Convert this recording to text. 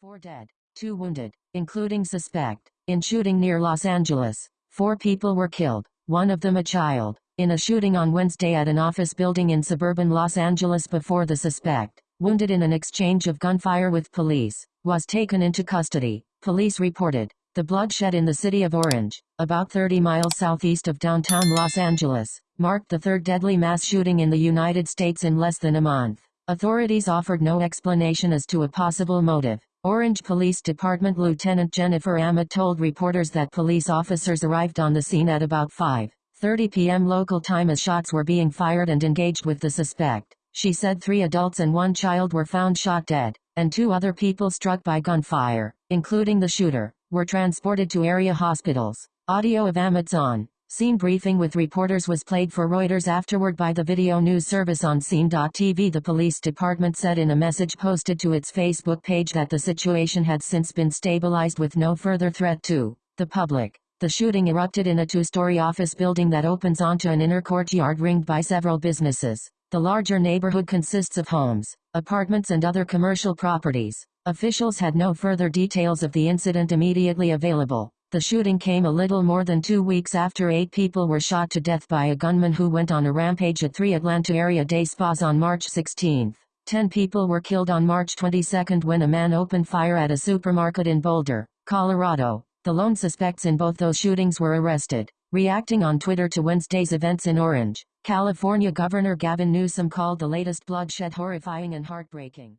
Four dead, two wounded, including suspect, in shooting near Los Angeles. Four people were killed, one of them a child, in a shooting on Wednesday at an office building in suburban Los Angeles before the suspect, wounded in an exchange of gunfire with police, was taken into custody, police reported. The bloodshed in the city of Orange, about 30 miles southeast of downtown Los Angeles, marked the third deadly mass shooting in the United States in less than a month. Authorities offered no explanation as to a possible motive. Orange Police Department Lieutenant Jennifer Amat told reporters that police officers arrived on the scene at about 5.30 p.m. local time as shots were being fired and engaged with the suspect. She said three adults and one child were found shot dead, and two other people struck by gunfire, including the shooter, were transported to area hospitals. Audio of Amat's on Scene briefing with reporters was played for Reuters afterward by the video news service on scene.tv. The police department said in a message posted to its Facebook page that the situation had since been stabilized with no further threat to the public. The shooting erupted in a two-story office building that opens onto an inner courtyard ringed by several businesses. The larger neighborhood consists of homes, apartments and other commercial properties. Officials had no further details of the incident immediately available. The shooting came a little more than two weeks after eight people were shot to death by a gunman who went on a rampage at three Atlanta area day spas on March 16. Ten people were killed on March 22 when a man opened fire at a supermarket in Boulder, Colorado. The lone suspects in both those shootings were arrested. Reacting on Twitter to Wednesday's events in Orange, California Governor Gavin Newsom called the latest bloodshed horrifying and heartbreaking.